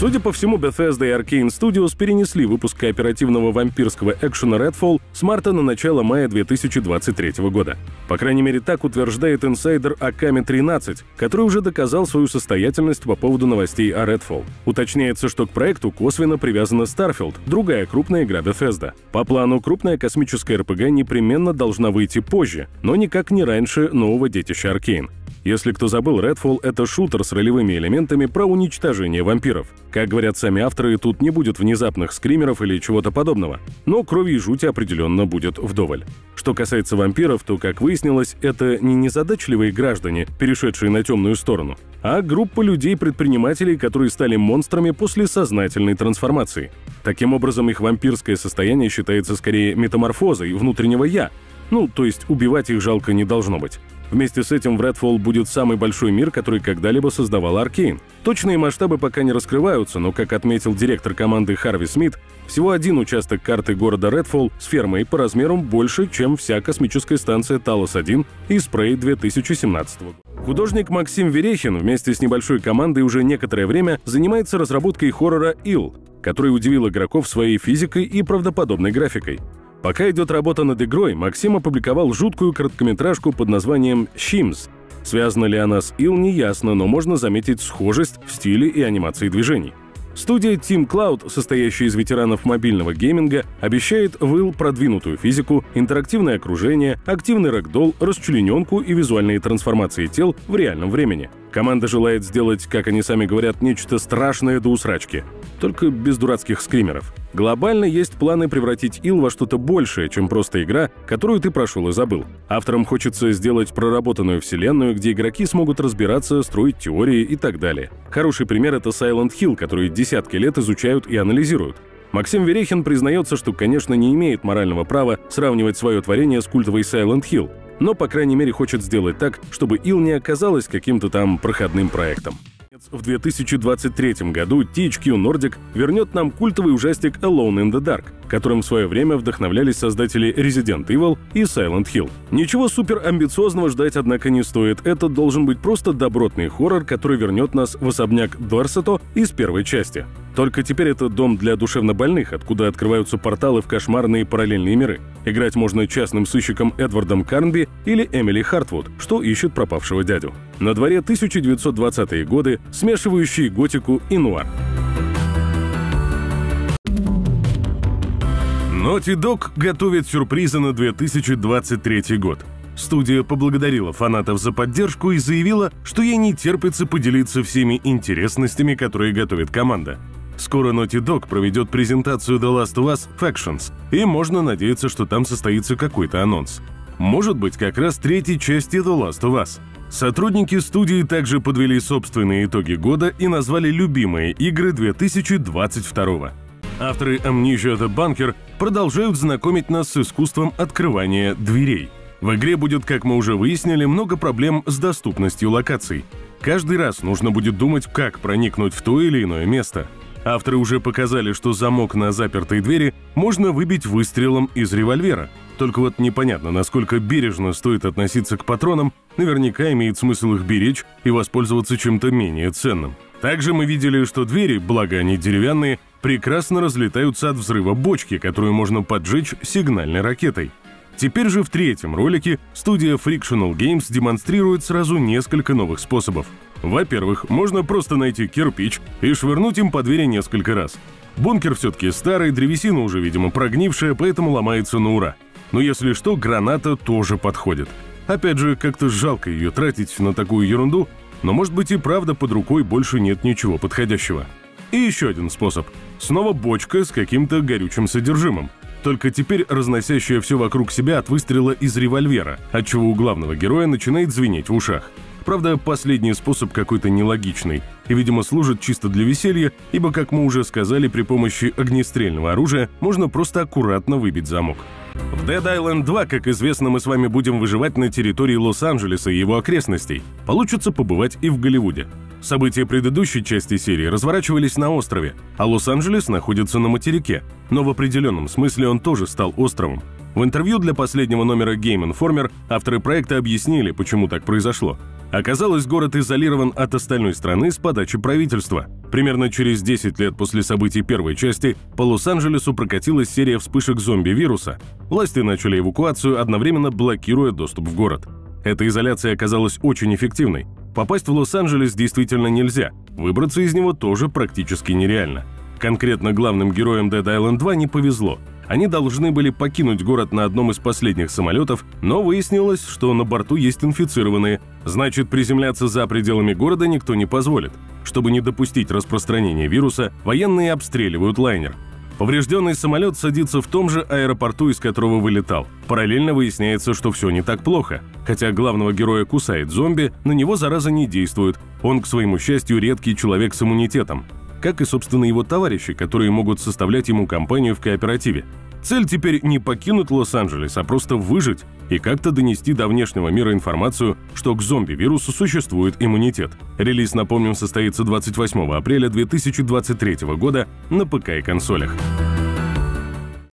Судя по всему, Bethesda и Arkane Studios перенесли выпуск кооперативного вампирского экшена Redfall с марта на начало мая 2023 года. По крайней мере, так утверждает инсайдер Аками 13, который уже доказал свою состоятельность по поводу новостей о Redfall. Уточняется, что к проекту косвенно привязана Starfield, другая крупная игра Bethesda. По плану, крупная космическая РПГ непременно должна выйти позже, но никак не раньше нового детища Arkane. Если кто забыл, Redfall — это шутер с ролевыми элементами про уничтожение вампиров. Как говорят сами авторы, тут не будет внезапных скримеров или чего-то подобного. Но крови и жути определенно будет вдоволь. Что касается вампиров, то, как выяснилось, это не незадачливые граждане, перешедшие на темную сторону, а группа людей-предпринимателей, которые стали монстрами после сознательной трансформации. Таким образом, их вампирское состояние считается скорее метаморфозой внутреннего «я», ну, то есть убивать их жалко не должно быть. Вместе с этим в Redfall будет самый большой мир, который когда-либо создавал Аркейн. Точные масштабы пока не раскрываются, но, как отметил директор команды Харви Смит, всего один участок карты города Redfall с фермой по размерам больше, чем вся космическая станция Талос-1 и Спрей 2017 года. Художник Максим Верехин вместе с небольшой командой уже некоторое время занимается разработкой хоррора «Ил», который удивил игроков своей физикой и правдоподобной графикой. Пока идет работа над игрой, Максим опубликовал жуткую короткометражку под названием «Shims». Связана ли она с Ил, не ясно, но можно заметить схожесть в стиле и анимации движений. Студия Team Cloud, состоящая из ветеранов мобильного гейминга, обещает в Ил продвинутую физику, интерактивное окружение, активный рэгдолл, расчлененку и визуальные трансформации тел в реальном времени. Команда желает сделать, как они сами говорят, нечто страшное до усрачки. Только без дурацких скримеров. Глобально есть планы превратить Ил во что-то большее, чем просто игра, которую ты прошел и забыл. Авторам хочется сделать проработанную вселенную, где игроки смогут разбираться, строить теории и так далее. Хороший пример — это Silent Hill, который десятки лет изучают и анализируют. Максим Верехин признается, что, конечно, не имеет морального права сравнивать свое творение с культовой Silent Hill, но, по крайней мере, хочет сделать так, чтобы Ил не оказалась каким-то там проходным проектом. В 2023 году THQ Nordic вернет нам культовый ужастик Alone in the Dark, которым в свое время вдохновлялись создатели Resident Evil и Silent Hill. Ничего супер амбициозного ждать, однако, не стоит. Это должен быть просто добротный хоррор, который вернет нас в особняк Дорсето из первой части. Только теперь это дом для душевнобольных, откуда открываются порталы в кошмарные параллельные миры. Играть можно частным сыщиком Эдвардом Карнби или Эмили Хартвуд, что ищет пропавшего дядю. На дворе 1920-е годы, смешивающие готику и нуар. Naughty Dog готовит сюрпризы на 2023 год. Студия поблагодарила фанатов за поддержку и заявила, что ей не терпится поделиться всеми интересностями, которые готовит команда. Скоро Naughty Dog проведет презентацию The Last of Us Factions, и можно надеяться, что там состоится какой-то анонс. Может быть, как раз третьей части The Last of Us. Сотрудники студии также подвели собственные итоги года и назвали любимые игры 2022 Авторы Amnesia The Bunker продолжают знакомить нас с искусством открывания дверей. В игре будет, как мы уже выяснили, много проблем с доступностью локаций. Каждый раз нужно будет думать, как проникнуть в то или иное место – Авторы уже показали, что замок на запертой двери можно выбить выстрелом из револьвера. Только вот непонятно, насколько бережно стоит относиться к патронам, наверняка имеет смысл их беречь и воспользоваться чем-то менее ценным. Также мы видели, что двери, благо они деревянные, прекрасно разлетаются от взрыва бочки, которую можно поджечь сигнальной ракетой. Теперь же в третьем ролике студия Frictional Games демонстрирует сразу несколько новых способов – во-первых, можно просто найти кирпич и швырнуть им по двери несколько раз. Бункер все-таки старый, древесина уже, видимо, прогнившая, поэтому ломается на ура. Но если что, граната тоже подходит. Опять же, как-то жалко ее тратить на такую ерунду, но может быть и правда под рукой больше нет ничего подходящего. И еще один способ. Снова бочка с каким-то горючим содержимым. Только теперь разносящая все вокруг себя от выстрела из револьвера, отчего у главного героя начинает звенеть в ушах. Правда, последний способ какой-то нелогичный и, видимо, служит чисто для веселья, ибо, как мы уже сказали, при помощи огнестрельного оружия можно просто аккуратно выбить замок. В Dead Island 2, как известно, мы с вами будем выживать на территории Лос-Анджелеса и его окрестностей. Получится побывать и в Голливуде. События предыдущей части серии разворачивались на острове, а Лос-Анджелес находится на материке, но в определенном смысле он тоже стал островом. В интервью для последнего номера Game Informer авторы проекта объяснили, почему так произошло. Оказалось, город изолирован от остальной страны с подачи правительства. Примерно через 10 лет после событий первой части по Лос-Анджелесу прокатилась серия вспышек зомби-вируса. Власти начали эвакуацию, одновременно блокируя доступ в город. Эта изоляция оказалась очень эффективной. Попасть в Лос-Анджелес действительно нельзя, выбраться из него тоже практически нереально. Конкретно главным героям Dead Island 2 не повезло. Они должны были покинуть город на одном из последних самолетов, но выяснилось, что на борту есть инфицированные. Значит, приземляться за пределами города никто не позволит. Чтобы не допустить распространения вируса, военные обстреливают лайнер. Поврежденный самолет садится в том же аэропорту, из которого вылетал. Параллельно выясняется, что все не так плохо. Хотя главного героя кусает зомби, на него зараза не действует. Он, к своему счастью, редкий человек с иммунитетом. Как и, собственно, его товарищи, которые могут составлять ему компанию в кооперативе. Цель теперь не покинуть Лос-Анджелес, а просто выжить и как-то донести до внешнего мира информацию, что к зомби-вирусу существует иммунитет. Релиз, напомним, состоится 28 апреля 2023 года на ПК и консолях.